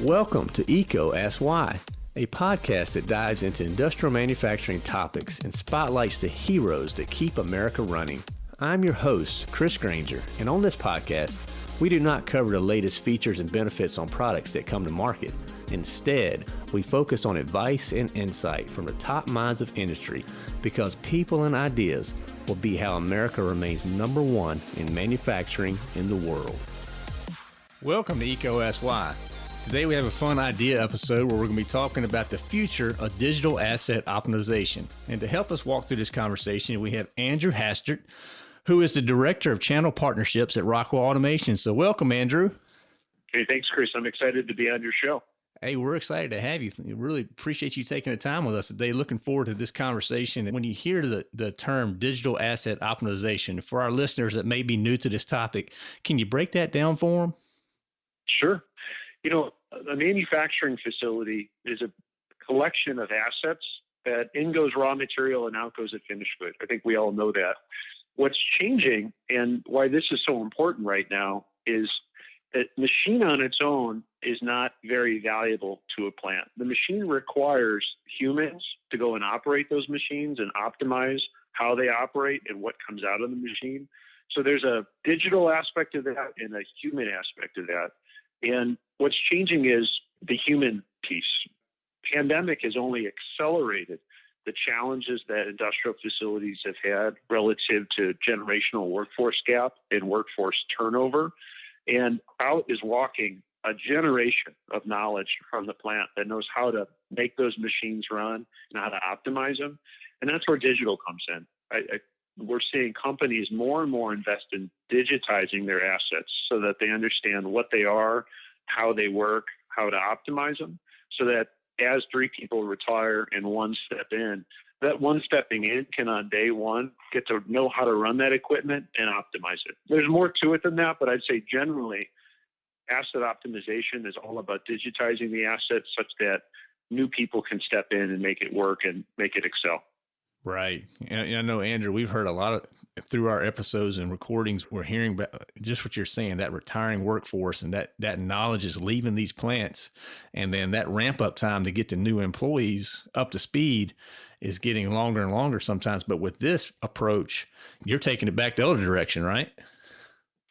Welcome to EECO Ask Why, a podcast that dives into industrial manufacturing topics and spotlights the heroes that keep America running. I'm your host, Chris Grainger, and on this podcast, we do not cover the latest features and benefits on products that come to market. Instead, we focus on advice and insight from the top minds of industry because people and ideas will be how America remains number one in manufacturing in the world. Welcome to Ask Why. Today we have a fun idea episode where we're going to be talking about the future of digital asset optimization. And to help us walk through this conversation, we have Andrew Hastert, who is the Director of Channel Partnerships at Rockwell Automation. So welcome, Andrew. Hey, thanks, Chris. I'm excited to be on your show. Hey, we're excited to have you. We Really appreciate you taking the time with us today. Looking forward to this conversation. When you hear the, the term digital asset optimization, for our listeners that may be new to this topic, can you break that down for them? Sure. You know, a manufacturing facility is a collection of assets that in goes raw material and out goes a finished good. I think we all know that. What's changing and why this is so important right now is that machine on its own is not very valuable to a plant. The machine requires humans to go and operate those machines and optimize how they operate and what comes out of the machine. So there's a digital aspect of that and a human aspect of that. And what's changing is the human piece. Pandemic has only accelerated the challenges that industrial facilities have had relative to generational workforce gap and workforce turnover. And out is walking a generation of knowledge from the plant that knows how to make those machines run and how to optimize them. And that's where digital comes in. I, I, we're seeing companies more and more invest in digitizing their assets so that they understand what they are, how they work, how to optimize them, so that as three people retire and one step in, that one stepping in can on day one get to know how to run that equipment and optimize it. There's more to it than that, but I'd say generally asset optimization is all about digitizing the assets such that new people can step in and make it work and make it excel. Right. And I know, Andrew, we've heard a lot of through our episodes and recordings, we're hearing about just what you're saying that retiring workforce and that, that knowledge is leaving these plants. And then that ramp up time to get the new employees up to speed is getting longer and longer sometimes. But with this approach, you're taking it back the other direction, right?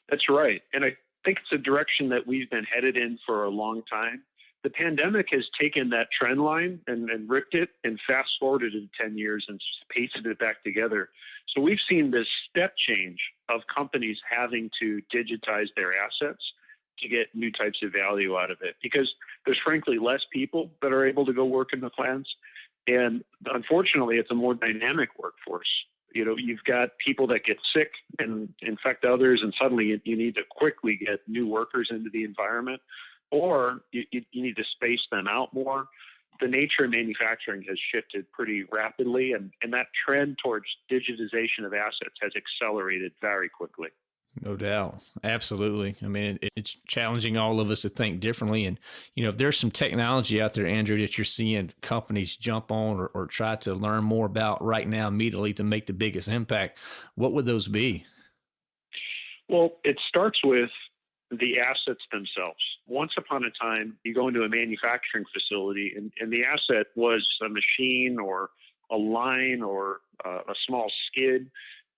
That's right. And I think it's a direction that we've been headed in for a long time. The pandemic has taken that trend line and, and ripped it and fast forwarded it 10 years and pasted it back together. So we've seen this step change of companies having to digitize their assets to get new types of value out of it because there's frankly less people that are able to go work in the plants. And unfortunately, it's a more dynamic workforce you know you've got people that get sick and infect others and suddenly you, you need to quickly get new workers into the environment or you, you, need to space them out more the nature of manufacturing has shifted pretty rapidly and, and that trend towards digitization of assets has accelerated very quickly no doubt. Absolutely. I mean, it, it's challenging all of us to think differently. And, you know, if there's some technology out there, Andrew, that you're seeing companies jump on or, or try to learn more about right now immediately to make the biggest impact, what would those be? Well, it starts with the assets themselves. Once upon a time, you go into a manufacturing facility and, and the asset was a machine or a line or uh, a small skid.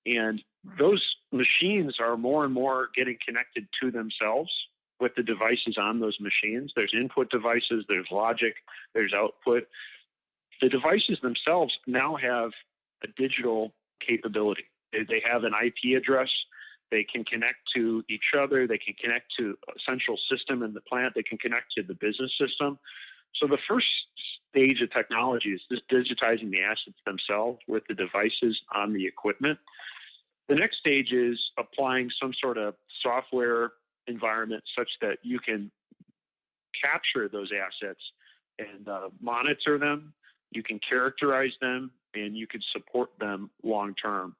And those machines are more and more getting connected to themselves with the devices on those machines. There's input devices, there's logic, there's output. The devices themselves now have a digital capability. They, they have an IP address. They can connect to each other. They can connect to a central system in the plant. They can connect to the business system. So the first stage of technology is just digitizing the assets themselves with the devices on the equipment. The next stage is applying some sort of software environment such that you can capture those assets and uh, monitor them, you can characterize them, and you can support them long term.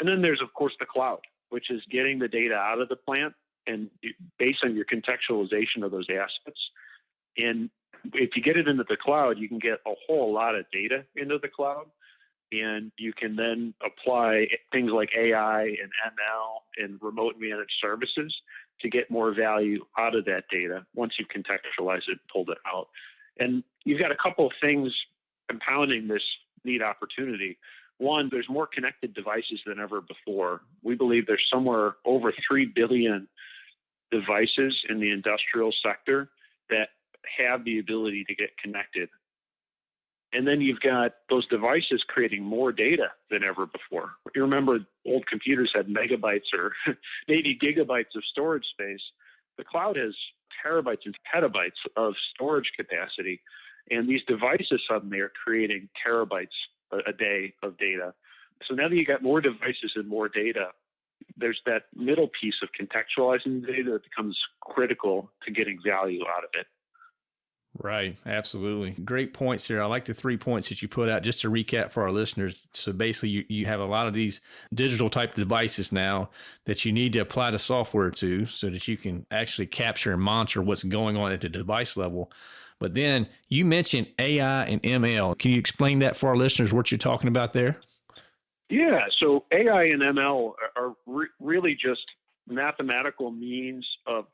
And then there's, of course, the cloud, which is getting the data out of the plant and based on your contextualization of those assets. And if you get it into the cloud, you can get a whole lot of data into the cloud and you can then apply things like AI and ML and remote managed services to get more value out of that data once you've contextualized it, pulled it out. And you've got a couple of things compounding this neat opportunity. One, there's more connected devices than ever before. We believe there's somewhere over 3 billion devices in the industrial sector that have the ability to get connected and then you've got those devices creating more data than ever before. You remember old computers had megabytes or maybe gigabytes of storage space. The cloud has terabytes and petabytes of storage capacity. And these devices suddenly are creating terabytes a, day of data. So now that you got more devices and more data, there's that middle piece of contextualizing the data that becomes critical to getting value out of it. Right, absolutely. Great points here. I like the three points that you put out just to recap for our listeners. So basically, you, you have a lot of these digital type devices now that you need to apply the software to so that you can actually capture and monitor what's going on at the device level. But then you mentioned AI and ML. Can you explain that for our listeners, what you're talking about there? Yeah, so AI and ML are re- really just mathematical means of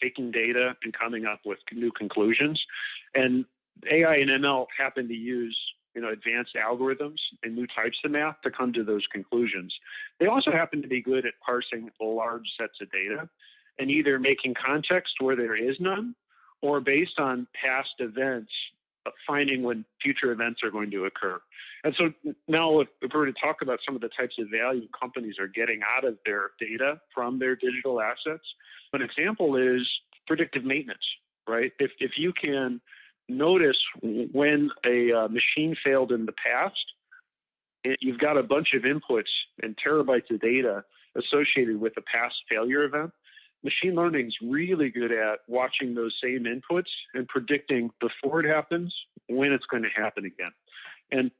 taking data and coming up with new conclusions. And AI and ML happen to use you know advanced algorithms and new types of math to come to those conclusions. They also happen to be good at parsing large sets of data and either making context where there is none or based on past events finding when future events are going to occur. And so now if we're to talk about some of the types of value companies are getting out of their data from their digital assets, an example is predictive maintenance, right? If, if you can notice when a uh, machine failed in the past, it, you've got a bunch of inputs and terabytes of data associated with a past failure event. Machine learning is really good at watching those same inputs and predicting before it happens when it's going to happen again. And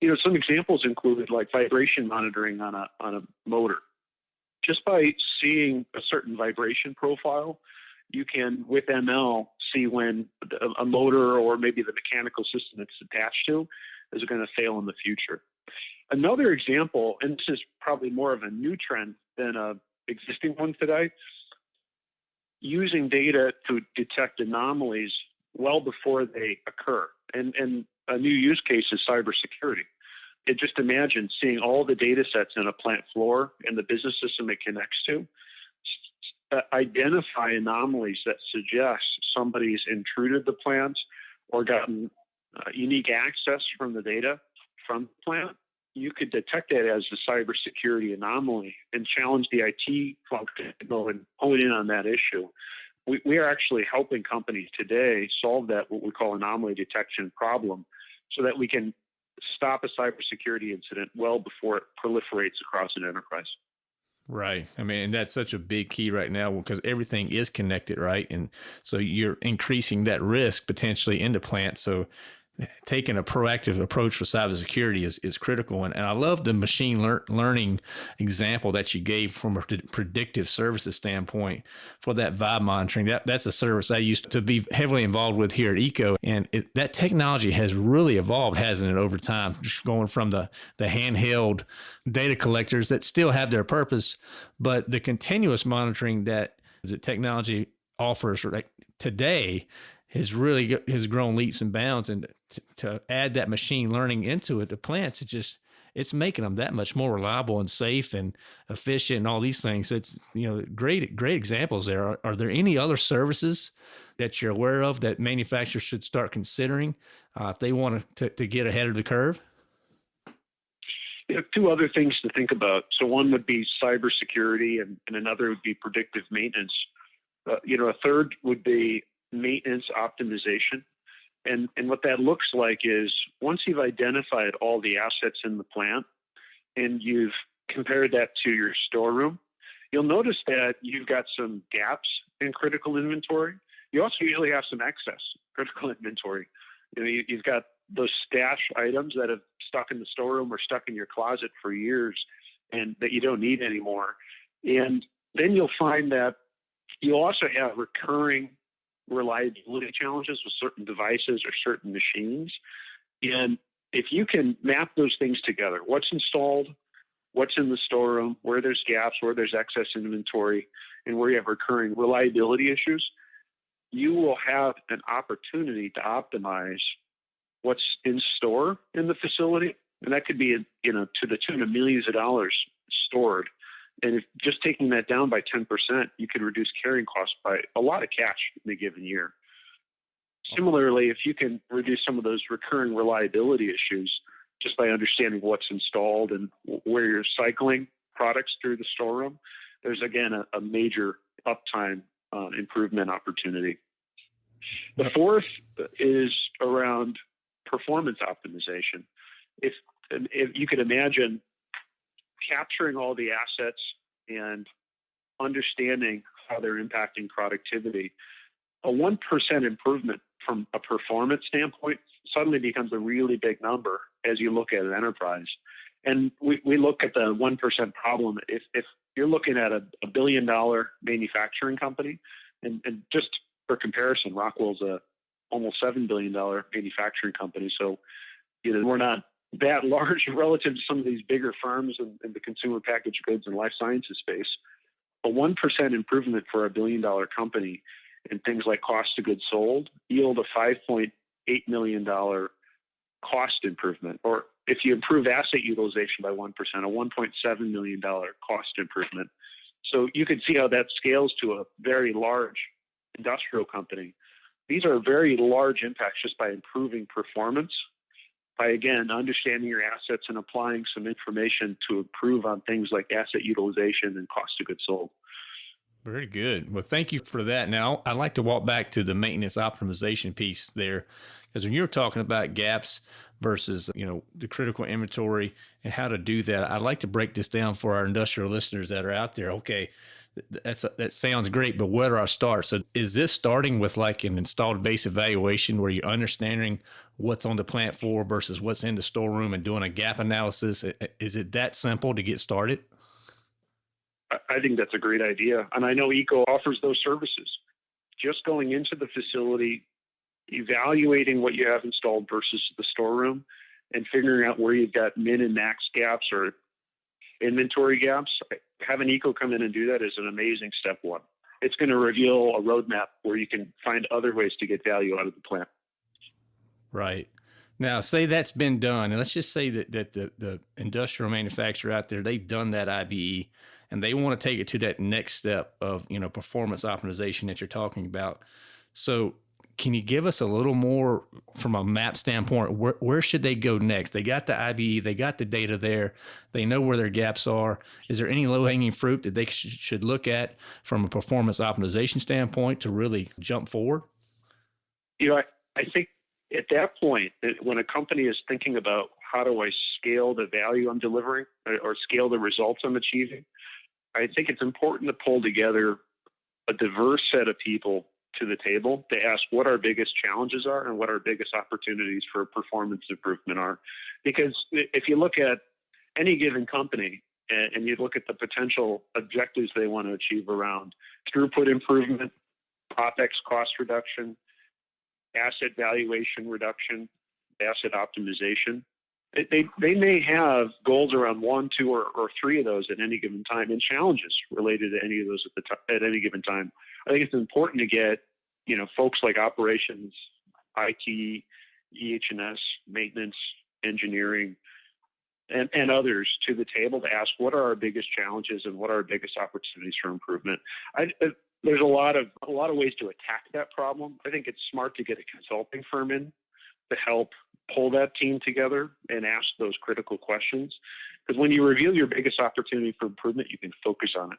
you know, some examples included like vibration monitoring on a on a motor just by seeing a certain vibration profile, you can, with ML, see when a motor or maybe the mechanical system it's attached to is going to fail in the future. Another example, and this is probably more of a new trend than a existing one today, using data to detect anomalies well before they occur. And, and a new use case is cybersecurity it just imagine seeing all the data sets in a plant floor and the business system it connects to uh, identify anomalies that suggest somebody's intruded the plant or gotten uh, unique access from the data from the plant you could detect that as a cybersecurity anomaly and challenge the IT function to go and hone in on that issue. We, we are actually helping companies today solve that what we call anomaly detection problem so that we can stop a cybersecurity incident well before it proliferates across an enterprise. Right. I mean, that's such a big key right now because everything is connected, right? And so you're increasing that risk potentially into plants. So taking a proactive approach for cybersecurity is, is critical. And, and I love the machine lear- learning example that you gave from a predictive services standpoint for that vibe monitoring. That, that's a service I used to be heavily involved with here at EECO. And it, that technology has really evolved, hasn't it, over time, just going from the, the handheld data collectors that still have their purpose, but the continuous monitoring that the technology offers right, today has really has grown leaps and bounds and to, to add that machine learning into it the plants it just it's making them that much more reliable and safe and efficient and all these things it's you know great great examples there are, are there any other services that you're aware of that manufacturers should start considering uh, if they want to, to get ahead of the curve know, two other things to think about. So one would be cybersecurity, and, and another would be predictive maintenance. Uh, you know, a third would be maintenance optimization. And, and what that looks like is once you've identified all the assets in the plant and you've compared that to your storeroom, you'll notice that you've got some gaps in critical inventory. You also usually have some excess critical inventory. You know, you, you've got those stash items that have stuck in the storeroom or stuck in your closet for years and that you don't need anymore. And then you'll find that you also have recurring reliability challenges with certain devices or certain machines. And if you can map those things together, what's installed, what's in the storeroom, where there's gaps, where there's excess inventory, and where you have recurring reliability issues, you will have an opportunity to optimize what's in store in the facility. And that could be, you know, to the tune of millions of dollars stored. And if just taking that down by 10%, you could reduce carrying costs by a lot of cash in a given year. Similarly, if you can reduce some of those recurring reliability issues just by understanding what's installed and where you're cycling products through the storeroom, there's again a, a major uptime uh, improvement opportunity. The fourth is around performance optimization. If, if you could imagine capturing all the assets and understanding how they're impacting productivity, a 1% improvement from a performance standpoint suddenly becomes a really big number as you look at an enterprise. And we, we look at the 1% problem. If, if you're looking at a, a billion dollar manufacturing company, and, and just for comparison, Rockwell's a almost $7 billion manufacturing company. So, you know, we're not that large relative to some of these bigger firms in, in the consumer packaged goods and life sciences space. A 1% improvement for a billion dollar company in things like cost of goods sold yield a $5.8 million cost improvement. Or if you improve asset utilization by 1%, a $1.7 million cost improvement. So you can see how that scales to a very large industrial company. These are very large impacts just by improving performance, by again understanding your assets and applying some information to improve on things like asset utilization and cost of goods sold. Very good. Well, thank you for that. Now, I'd like to walk back to the maintenance optimization piece there, because when you're talking about gaps versus you know the critical inventory and how to do that, I'd like to break this down for our industrial listeners that are out there. Okay, that's that sounds great, but where do I start? So, is this starting with like an installed base evaluation where you're understanding what's on the plant floor versus what's in the storeroom and doing a gap analysis? Is it that simple to get started? I think that's a great idea. And I know EECO offers those services. Just going into the facility, evaluating what you have installed versus the storeroom, and figuring out where you've got min and max gaps or inventory gaps. Having EECO come in and do that is an amazing step one. It's going to reveal a roadmap where you can find other ways to get value out of the plant. Right. Now, say that's been done, and let's just say that, that the, the industrial manufacturer out there, they've done that IBE and they want to take it to that next step of, you know, performance optimization that you're talking about. So can you give us a little more from a map standpoint? Where, where should they go next? They got the IBE, they got the data there, they know where their gaps are. Is there any low hanging fruit that they sh should look at from a performance optimization standpoint to really jump forward? You know, I, I think at that point, when a company is thinking about how do I scale the value I'm delivering or scale the results I'm achieving, I think it's important to pull together a diverse set of people to the table to ask what our biggest challenges are and what our biggest opportunities for performance improvement are. Because if you look at any given company and, you look at the potential objectives they want to achieve around throughput improvement, OPEX cost reduction, asset valuation reduction, asset optimization. They, they may have goals around one, two, or, or three of those at any given time, and challenges related to any of those at the t- at any given time. I think it's important to get you know folks like operations, IT, EH&S, maintenance, engineering, and, and others to the table to ask what are our biggest challenges and what are our biggest opportunities for improvement. I, uh, there's a lot of a lot of ways to attack that problem. I think it's smart to get a consulting firm in to help pull that team together and ask those critical questions. Because when you reveal your biggest opportunity for improvement, you can focus on it.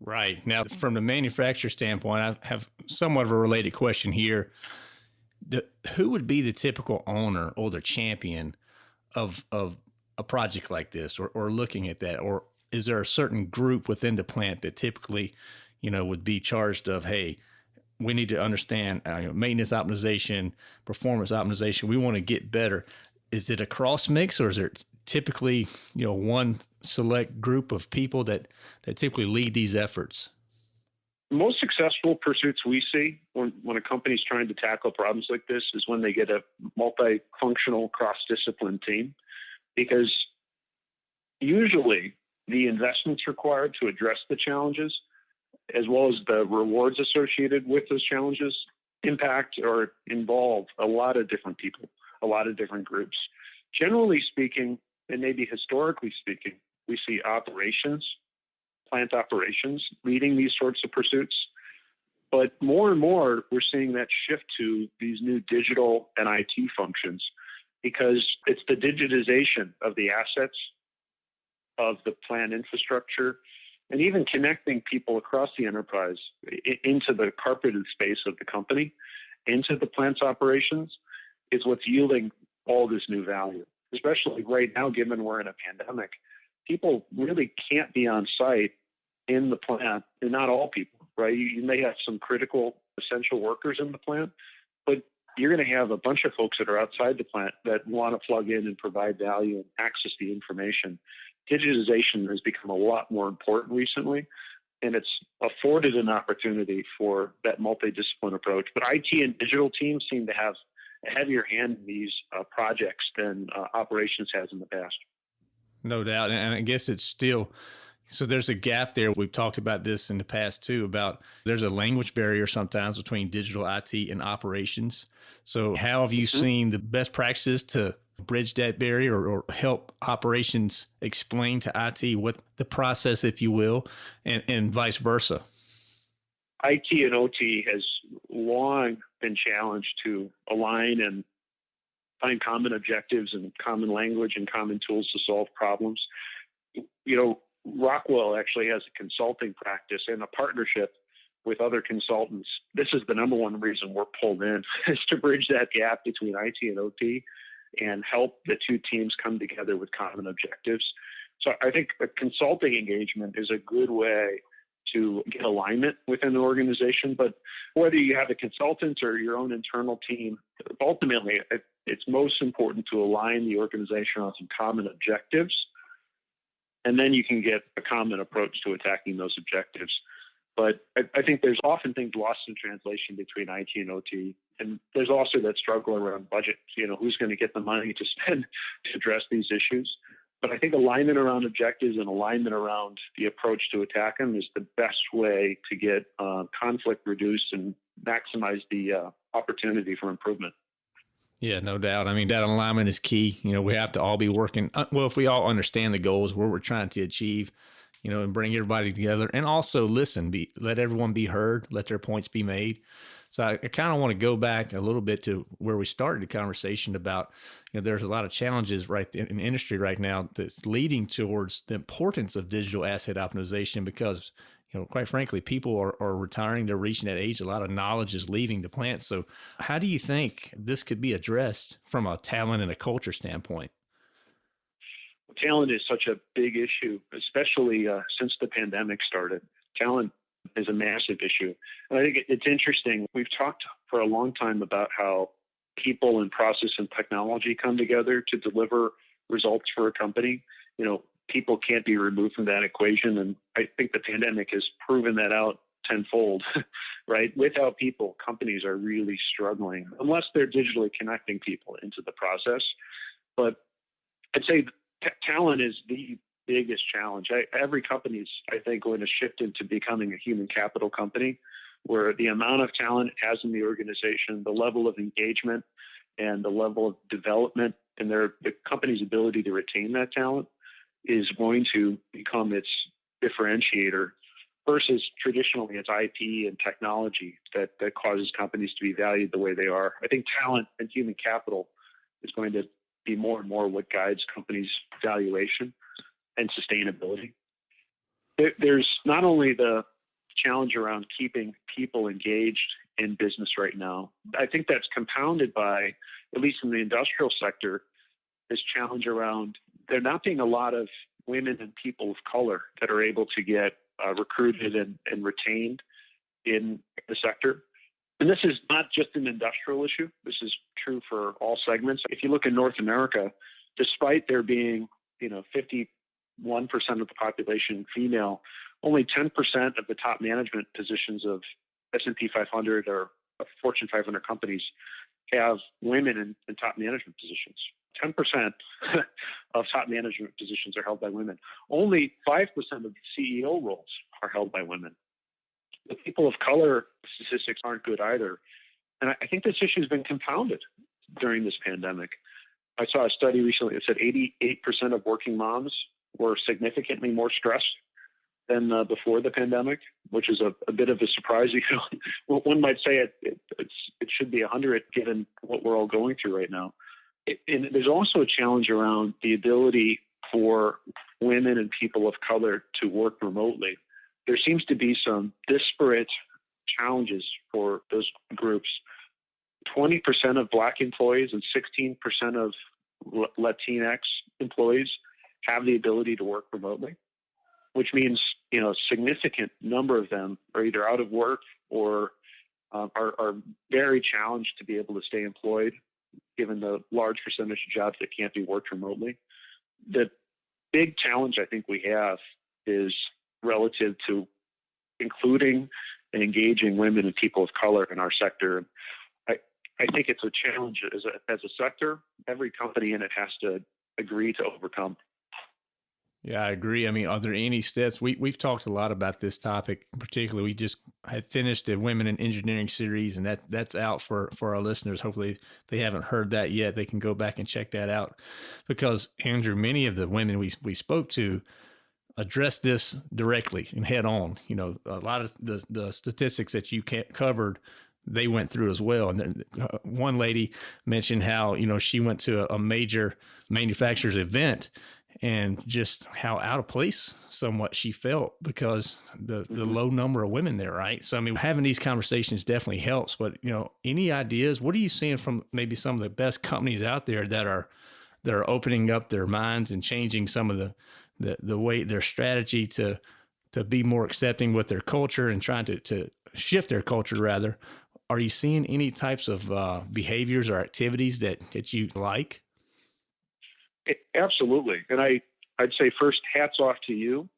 Right. Now, from the manufacturer standpoint, I have somewhat of a related question here. The, who would be the typical owner or the champion of of a project like this or, or looking at that? Or is there a certain group within the plant that typically you know, would be charged of, hey, we need to understand uh, maintenance optimization, performance optimization. We want to get better. Is it a cross mix, or is there typically, you know, one select group of people that that typically lead these efforts? most successful pursuits we see when, when a company's trying to tackle problems like this is when they get a multifunctional cross-discipline team because usually the investments required to address the challenges as well as the rewards associated with those challenges impact or involve a lot of different people a lot of different groups generally speaking and maybe historically speaking we see operations plant operations leading these sorts of pursuits. But more and more, we're seeing that shift to these new digital and IT functions because it's the digitization of the assets, of the plant infrastructure, and even connecting people across the enterprise into the carpeted space of the company, into the plant's operations, is what's yielding all this new value. Especially right now, given we're in a pandemic, people really can't be on site in the plant, and not all people, right? You, you may have some critical, essential workers in the plant, but you're going to have a bunch of folks that are outside the plant that want to plug in and provide value and access the information. Digitization has become a lot more important recently, and it's afforded an opportunity for that multidiscipline approach. But IT and digital teams seem to have heavier hand in these uh, projects than uh, operations has in the past. No doubt, and I guess it's still so there's a gap there. We've talked about this in the past too about there's a language barrier sometimes between digital IT and operations. So how have you mm-hmm. seen the best practices to bridge that barrier or, or, help operations explain to IT what the process, if you will, and, and vice versa? IT and OT has long been challenged to align and find common objectives and common language and common tools to solve problems. You know, Rockwell actually has a consulting practice and a partnership with other consultants. This is the number one reason we're pulled in is to bridge that gap between IT and OT and help the two teams come together with common objectives. So I think a consulting engagement is a good way to get alignment within the organization. But whether you have a consultant or your own internal team, ultimately it's most important to align the organization on some common objectives and then you can get a common approach to attacking those objectives. But I, I, think there's often things lost in translation between IT and OT, and there's also that struggle around budget. You know, who's going to get the money to spend to address these issues? But I think alignment around objectives and alignment around the approach to attack them is the best way to get uh, conflict reduced and maximize the uh, opportunity for improvement. Yeah, no doubt. I mean, that alignment is key. You know, we have to all be working. Uh, well, if we all understand the goals, where we're trying to achieve, you know, and bring everybody together, and also listen, be let everyone be heard, let their points be made. So I, I kind of want to go back a little bit to where we started the conversation about, you know, there's a lot of challenges right in the industry right now that's leading towards the importance of digital asset optimization because you know, quite frankly, people are, are retiring. They're reaching that age. A lot of knowledge is leaving the plant. So, how do you think this could be addressed from a talent and a culture standpoint? Talent is such a big issue, especially uh, since the pandemic started. Talent is a massive issue. And I think it's interesting. We've talked for a long time about how people and process and technology come together to deliver results for a company. You know, people can't be removed from that equation. And I think the pandemic has proven that out tenfold, right? Without people, companies are really struggling unless they're digitally connecting people into the process. But I'd say talent is the biggest challenge. I, every company is, I think, going to shift into becoming a human capital company where the amount of talent it has in the organization, the level of engagement, and the level of development and their the company's ability to retain that talent is going to become its differentiator versus traditionally it's IP and technology that, that causes companies to be valued the way they are. I think talent and human capital is going to be more and more what guides companies' valuation and sustainability. There, there's not only the challenge around keeping people engaged in business right now, I think that's compounded by, at least in the industrial sector, this challenge around there not being a lot of women and people of color that are able to get uh, recruited and, and retained in the sector. And this is not just an industrial issue. This is true for all segments. If you look in North America, despite there being, you know, 51% of the population female, only 10% of the top management positions of S&P 500 or Fortune 500 companies have women in, in top management positions. 10% of top management positions are held by women. Only 5% of CEO roles are held by women. The people of color statistics aren't good either. And I think this issue has been compounded during this pandemic. I saw a study recently that said 88% of working moms were significantly more stressed than uh, before the pandemic, which is a, a, bit of a surprise. You know, one might say it, it, it should be 100 given what we're all going through right now. It, and there's also a challenge around the ability for women and people of color to work remotely. There seems to be some disparate challenges for those groups. 20% of Black employees and 16% of Latinx employees have the ability to work remotely which means you know a significant number of them are either out of work or um, are, are very challenged to be able to stay employed given the large percentage of jobs that can't be worked remotely. The big challenge I think we have is relative to including and engaging women and people of color in our sector. I, I think it's a challenge as a, as a sector. Every company in it has to agree to overcome. Yeah, I agree. I mean, are there any steps? We we've talked a lot about this topic. Particularly, we just had finished the Women in Engineering series, and that that's out for for our listeners. Hopefully, they haven't heard that yet. They can go back and check that out, because Andrew, many of the women we we spoke to addressed this directly and head on. You know, a lot of the the statistics that you covered they went through as well. And then uh, one lady mentioned how you know she went to a major manufacturer's event and just how out of place somewhat she felt because the the mm-hmm. low number of women there, right? So I mean, having these conversations definitely helps. But you know, any ideas? What are you seeing from maybe some of the best companies out there that are that are opening up their minds and changing some of the the the way their strategy to to be more accepting with their culture and trying to to shift their culture rather. Are you seeing any types of uh, behaviors or activities that that you like? Absolutely. And I, I'd say first, hats off to you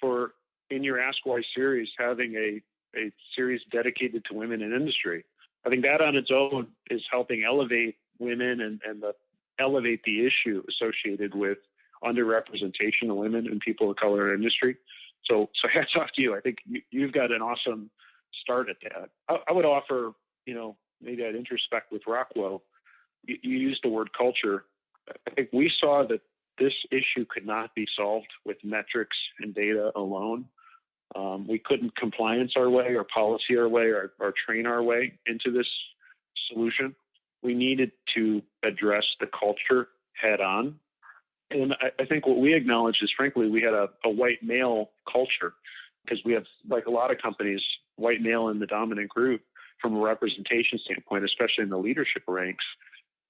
for in your Ask Why series having a, a series dedicated to women in industry. I think that on its own is helping elevate women and, and the, elevate the issue associated with underrepresentation of women and people of color in industry. So, so hats off to you. I think you, have got an awesome start at that. I, I, would offer, you know, maybe I'd introspect with Rockwell. You, you used the word culture. I think we saw that this issue could not be solved with metrics and data alone. Um, we couldn't compliance our way or policy our way or, or train our way into this solution. We needed to address the culture head on. And I, I think what we acknowledged is, frankly, we had a, a white male culture because we have, like a lot of companies, white male in the dominant group from a representation standpoint, especially in the leadership ranks.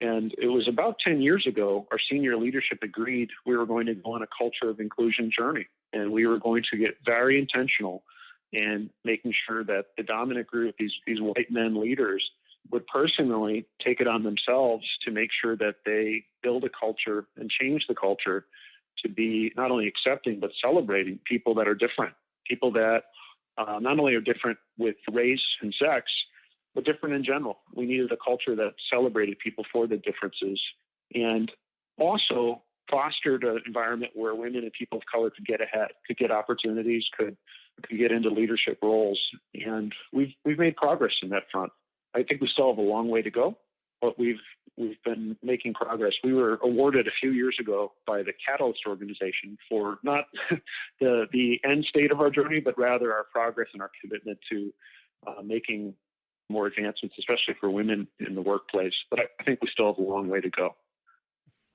And it was about 10 years ago, our senior leadership agreed we were going to go on a culture of inclusion journey. And we were going to get very intentional in making sure that the dominant group, these, these white men leaders, would personally take it on themselves to make sure that they build a culture and change the culture to be not only accepting, but celebrating people that are different, people that uh, not only are different with race and sex, but different in general. We needed a culture that celebrated people for the differences and also fostered an environment where women and people of color could get ahead, could get opportunities, could could get into leadership roles. And we've we've made progress in that front. I think we still have a long way to go, but we've we've been making progress. We were awarded a few years ago by the Catalyst organization for not the the end state of our journey, but rather our progress and our commitment to uh, making more advancements, especially for women in the workplace. But I, think we still have a long way to go.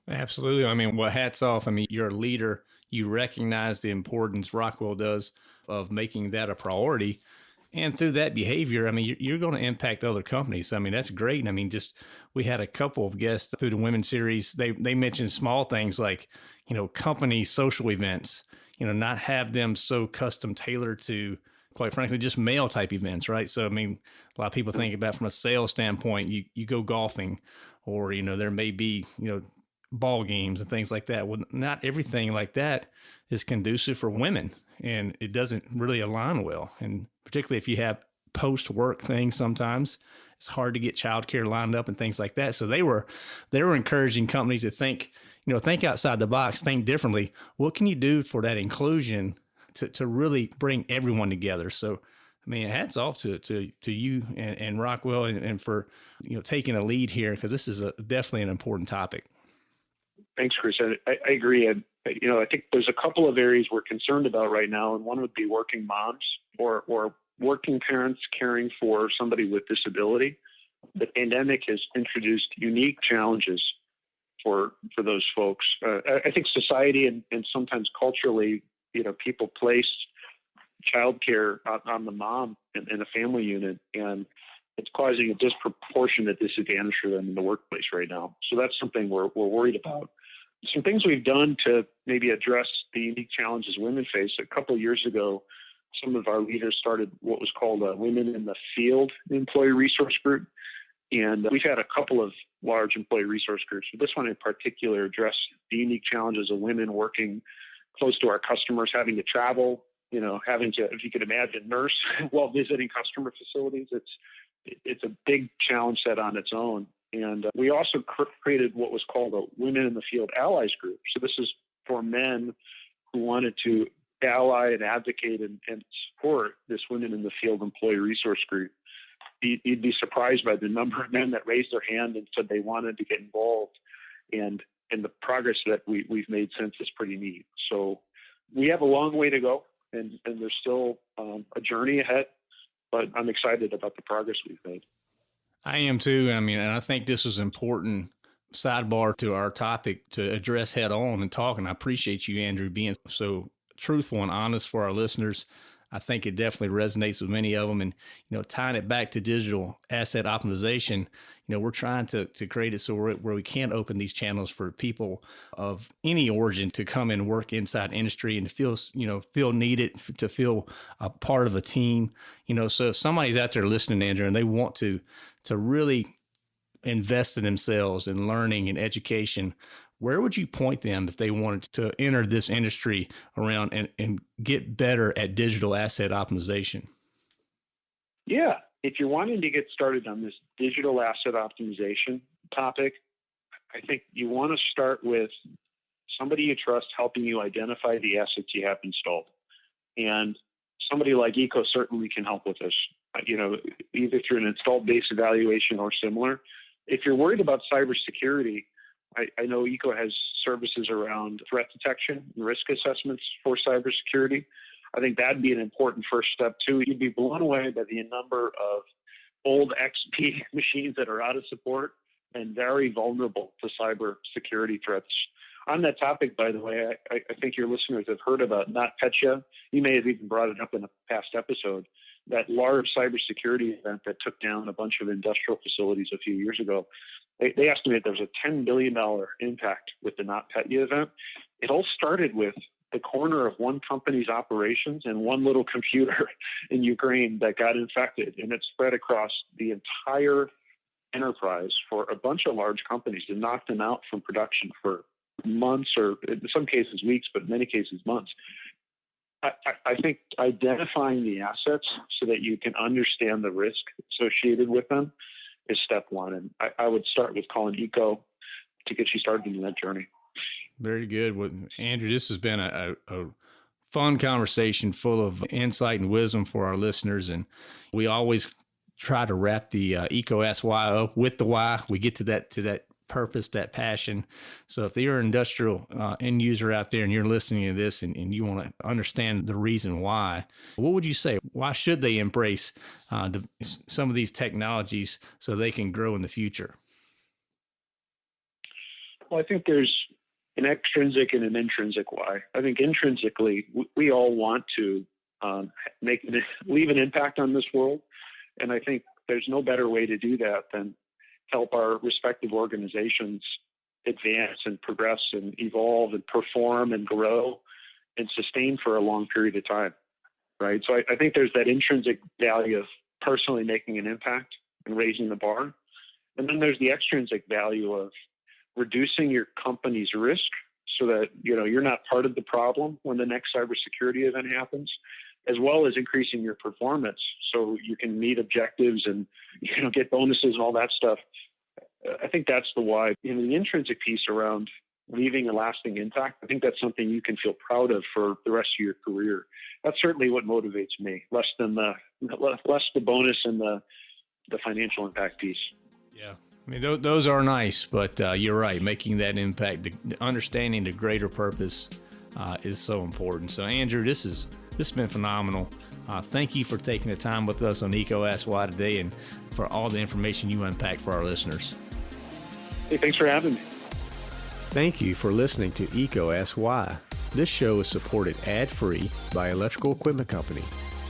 Absolutely. I mean, well, hats off. I mean, you're a leader. You recognize the importance Rockwell does of making that a priority. And through that behavior, I mean, you're, going to impact other companies. I mean, that's great. I mean, just we had a couple of guests through the women's series. They they mentioned small things like, you know, company social events. You know, not have them so custom tailored to quite frankly, just male type events, right? So, I mean, a lot of people think about from a sales standpoint, you, you go golfing or, you know, there may be, you know, ball games and things like that. Well, not everything like that is conducive for women, and it doesn't really align well. And particularly if you have post work things, sometimes it's hard to get childcare lined up and things like that. So they were they were encouraging companies to think, you know, think outside the box, think differently. What can you do for that inclusion to to really bring everyone together? So I mean, hats off to to to you and, and Rockwell and, and, for you know taking a lead here because this is a, definitely an important topic. Thanks, Chris. I, I agree. And you know, I think there's a couple of areas we're concerned about right now, and one would be working moms or or working parents caring for somebody with disability. The pandemic has introduced unique challenges for for those folks. Uh, I think society and, and sometimes culturally, you know, people place childcare on, on the mom in, a family unit, and it's causing a disproportionate disadvantage for them in the workplace right now. So that's something we're we're worried about. Some things we've done to maybe address the unique challenges women face. A couple years ago, some of our leaders started what was called a Women in the Field Employee Resource Group. And we've had a couple of large employee resource groups, but this one in particular addressed the unique challenges of women working close to our customers, having to travel, you know, having to, if you could imagine, nurse while visiting customer facilities. It's it's a big challenge set on its own. And uh, we also cr- created what was called a Women in the Field Allies Group. So this is for men who wanted to ally and advocate and, and support this Women in the Field Employee Resource Group. You'd be surprised by the number of men that raised their hand and said they wanted to get involved. And and the progress that we, we've made since is pretty neat. So we have a long way to go and, and there's still um, a journey ahead, but I'm excited about the progress we've made. I am too. I mean, and I think this is important sidebar to our topic to address head on and talk. And I appreciate you, Andrew, being so truthful and honest for our listeners. I think it definitely resonates with many of them. And, you know, tying it back to digital asset optimization, you know, we're trying to, to create it so where we can open these channels for people of any origin to come and work inside industry and to feel, you know, feel needed, to feel a part of a team, you know, so if somebody's out there listening, Andrew, and they want to, to really invest in themselves and learning and education, where would you point them if they wanted to enter this industry around and, and get better at digital asset optimization? Yeah, if you're wanting to get started on this digital asset optimization topic, I think you want to start with somebody you trust helping you identify the assets you have installed. And somebody like EECO certainly can help with this, you know, either through an installed base evaluation or similar. If you're worried about cybersecurity, I, I know EECO has services around threat detection and risk assessments for cybersecurity. I think that'd be an important first step too. You'd be blown away by the number of old XP machines that are out of support and very vulnerable to cyber security threats. On that topic, by the way, I, I think your listeners have heard about NotPetya. You may have even brought it up in a past episode. That large cybersecurity event that took down a bunch of industrial facilities a few years ago. They, they estimate there was a $10 billion impact with the not NotPetya event. It all started with the corner of one company's operations and one little computer in Ukraine that got infected, and it spread across the entire enterprise for a bunch of large companies and knocked them out from production for months or in some cases weeks, but in many cases months. I, I, think identifying the assets so that you can understand the risk associated with them is step one. And I, I would start with calling EECO to get you started in that journey. Very good. Well, Andrew, this has been a, a, a fun conversation full of insight and wisdom for our listeners. And we always try to wrap the uh, EECO SY up with the why. We get to that to that purpose, that passion. So if you're an industrial uh, end user out there and you're listening to this and, and you want to understand the reason why, what would you say? Why should they embrace uh, the, some of these technologies so they can grow in the future? Well, I think there's an extrinsic and an intrinsic why. I think intrinsically, we, we all want to um, make leave an impact on this world, and I think there's no better way to do that than help our respective organizations advance and progress and evolve and perform and grow and sustain for a long period of time. Right. So I, I think there's that intrinsic value of personally making an impact and raising the bar. And then there's the extrinsic value of reducing your company's risk so that you know you're not part of the problem when the next cybersecurity event happens as well as increasing your performance so you can meet objectives and you know get bonuses and all that stuff. I think that's the why. In the intrinsic piece around leaving a lasting impact i think that's something you can feel proud of for the rest of your career. That's certainly what motivates me less than the less the bonus and the the financial impact piece. Yeah. I mean, those are nice, but uh, you're right. Making that impact, the understanding the greater purpose, uh, is so important. So, Andrew, this is this has been phenomenal. Uh, thank you for taking the time with us on EECO Ask Why today and for all the information you unpacked for our listeners. Hey, thanks for having me. Thank you for listening to EECO Ask Why. This show is supported ad-free by Electrical Equipment Company.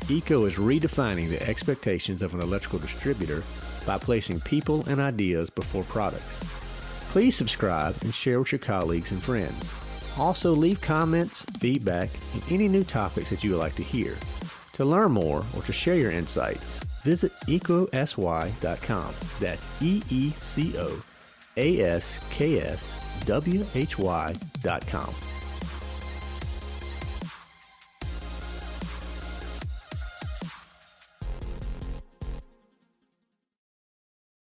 EECO is redefining the expectations of an electrical distributor by placing people and ideas before products. Please subscribe and share with your colleagues and friends. Also, leave comments, feedback, and any new topics that you would like to hear. To learn more or to share your insights, visit eecoaskwhy.com. That's E E C O A S K S W H Y.com.